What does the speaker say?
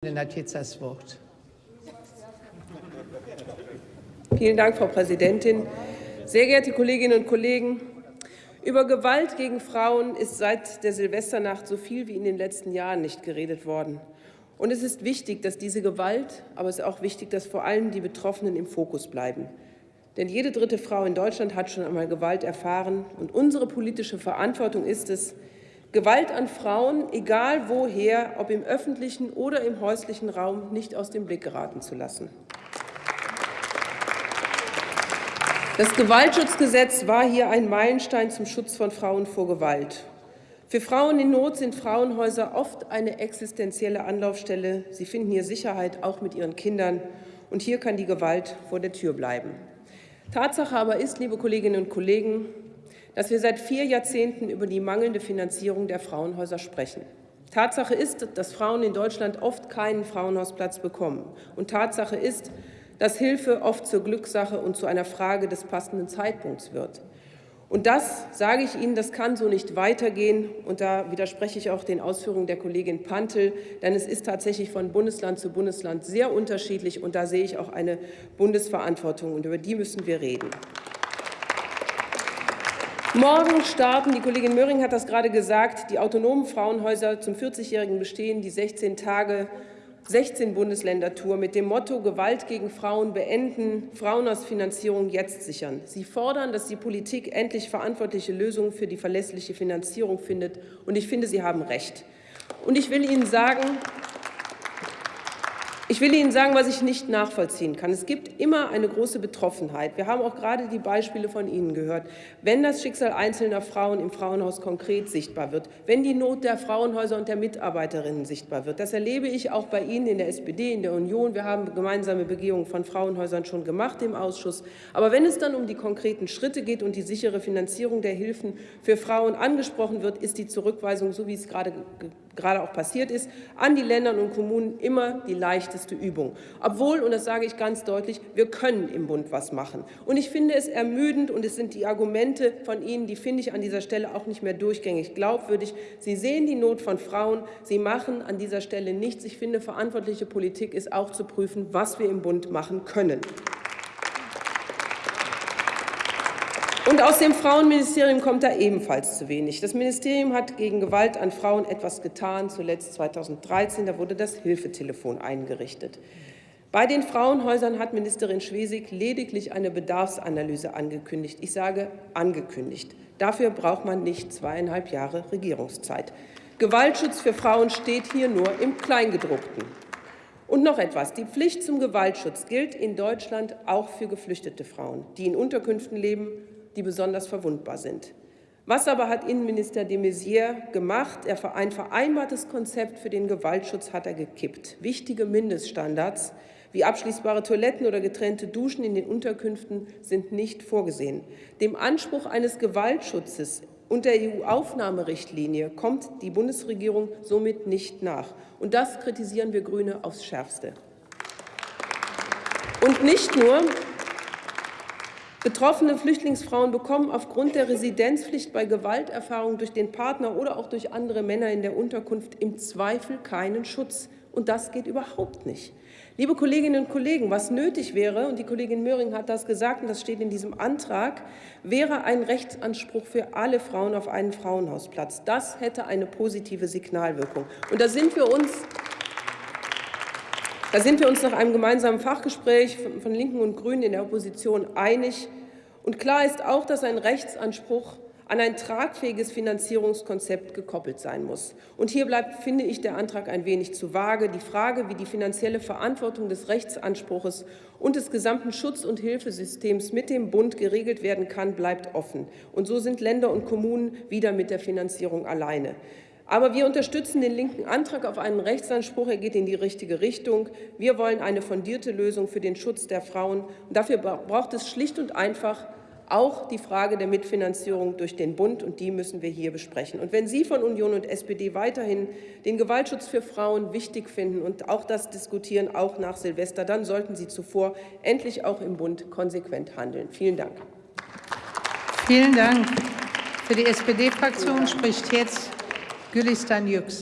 das Wort. Vielen Dank, Frau Präsidentin. Sehr geehrte Kolleginnen und Kollegen, über Gewalt gegen Frauen ist seit der Silvesternacht so viel wie in den letzten Jahren nicht geredet worden. Und es ist wichtig, dass diese Gewalt, aber es ist auch wichtig, dass vor allem die Betroffenen im Fokus bleiben. Denn jede dritte Frau in Deutschland hat schon einmal Gewalt erfahren. Und unsere politische Verantwortung ist es, Gewalt an Frauen, egal woher, ob im öffentlichen oder im häuslichen Raum, nicht aus dem Blick geraten zu lassen. Das Gewaltschutzgesetz war hier ein Meilenstein zum Schutz von Frauen vor Gewalt. Für Frauen in Not sind Frauenhäuser oft eine existenzielle Anlaufstelle. Sie finden hier Sicherheit, auch mit ihren Kindern. Und hier kann die Gewalt vor der Tür bleiben. Tatsache aber ist, liebe Kolleginnen und Kollegen, dass wir seit vier Jahrzehnten über die mangelnde Finanzierung der Frauenhäuser sprechen. Tatsache ist, dass Frauen in Deutschland oft keinen Frauenhausplatz bekommen. Und Tatsache ist, dass Hilfe oft zur Glückssache und zu einer Frage des passenden Zeitpunkts wird. Und das, sage ich Ihnen, das kann so nicht weitergehen. Und da widerspreche ich auch den Ausführungen der Kollegin Pantel, denn es ist tatsächlich von Bundesland zu Bundesland sehr unterschiedlich. Und da sehe ich auch eine Bundesverantwortung, und über die müssen wir reden. Morgen starten, die Kollegin Möhring hat das gerade gesagt, die autonomen Frauenhäuser zum 40-jährigen Bestehen, die 16 Tage 16 Bundesländer-Tour mit dem Motto Gewalt gegen Frauen beenden, Frauenhausfinanzierung jetzt sichern. Sie fordern, dass die Politik endlich verantwortliche Lösungen für die verlässliche Finanzierung findet. Und ich finde, Sie haben recht. Und ich will Ihnen sagen, ich will Ihnen sagen, was ich nicht nachvollziehen kann. Es gibt immer eine große Betroffenheit. Wir haben auch gerade die Beispiele von Ihnen gehört. Wenn das Schicksal einzelner Frauen im Frauenhaus konkret sichtbar wird, wenn die Not der Frauenhäuser und der Mitarbeiterinnen sichtbar wird, das erlebe ich auch bei Ihnen in der SPD, in der Union. Wir haben gemeinsame Begehungen von Frauenhäusern schon gemacht im Ausschuss. Aber wenn es dann um die konkreten Schritte geht und die sichere Finanzierung der Hilfen für Frauen angesprochen wird, ist die Zurückweisung, so wie es gerade gerade auch passiert ist, an die Länder und Kommunen immer die leichteste Übung. Obwohl, und das sage ich ganz deutlich, wir können im Bund was machen. Und ich finde es ermüdend, und es sind die Argumente von Ihnen, die finde ich an dieser Stelle auch nicht mehr durchgängig glaubwürdig. Sie sehen die Not von Frauen, Sie machen an dieser Stelle nichts. Ich finde, verantwortliche Politik ist auch zu prüfen, was wir im Bund machen können. Und aus dem Frauenministerium kommt da ebenfalls zu wenig. Das Ministerium hat gegen Gewalt an Frauen etwas getan, zuletzt 2013, da wurde das Hilfetelefon eingerichtet. Bei den Frauenhäusern hat Ministerin Schwesig lediglich eine Bedarfsanalyse angekündigt. Ich sage angekündigt. Dafür braucht man nicht zweieinhalb Jahre Regierungszeit. Gewaltschutz für Frauen steht hier nur im Kleingedruckten. Und noch etwas. Die Pflicht zum Gewaltschutz gilt in Deutschland auch für geflüchtete Frauen, die in Unterkünften leben die besonders verwundbar sind. Was aber hat Innenminister de Maizière gemacht? ein vereinbartes Konzept für den Gewaltschutz hat er gekippt. Wichtige Mindeststandards wie abschließbare Toiletten oder getrennte Duschen in den Unterkünften sind nicht vorgesehen. Dem Anspruch eines Gewaltschutzes und der EU-Aufnahmerichtlinie kommt die Bundesregierung somit nicht nach. Und das kritisieren wir Grüne aufs Schärfste. Und nicht nur, Betroffene Flüchtlingsfrauen bekommen aufgrund der Residenzpflicht bei Gewalterfahrung durch den Partner oder auch durch andere Männer in der Unterkunft im Zweifel keinen Schutz. Und das geht überhaupt nicht. Liebe Kolleginnen und Kollegen, was nötig wäre, und die Kollegin Möhring hat das gesagt, und das steht in diesem Antrag, wäre ein Rechtsanspruch für alle Frauen auf einen Frauenhausplatz. Das hätte eine positive Signalwirkung. Und da sind wir uns da sind wir uns nach einem gemeinsamen Fachgespräch von Linken und Grünen in der Opposition einig. Und klar ist auch, dass ein Rechtsanspruch an ein tragfähiges Finanzierungskonzept gekoppelt sein muss. Und hier bleibt, finde ich, der Antrag ein wenig zu vage. Die Frage, wie die finanzielle Verantwortung des Rechtsanspruches und des gesamten Schutz- und Hilfesystems mit dem Bund geregelt werden kann, bleibt offen. Und so sind Länder und Kommunen wieder mit der Finanzierung alleine. Aber wir unterstützen den linken Antrag auf einen Rechtsanspruch. Er geht in die richtige Richtung. Wir wollen eine fundierte Lösung für den Schutz der Frauen. Und dafür braucht es schlicht und einfach auch die Frage der Mitfinanzierung durch den Bund, und die müssen wir hier besprechen. Und wenn Sie von Union und SPD weiterhin den Gewaltschutz für Frauen wichtig finden und auch das diskutieren, auch nach Silvester, dann sollten Sie zuvor endlich auch im Bund konsequent handeln. Vielen Dank. Vielen Dank. Für die SPD-Fraktion spricht jetzt Gülistan Yüksel.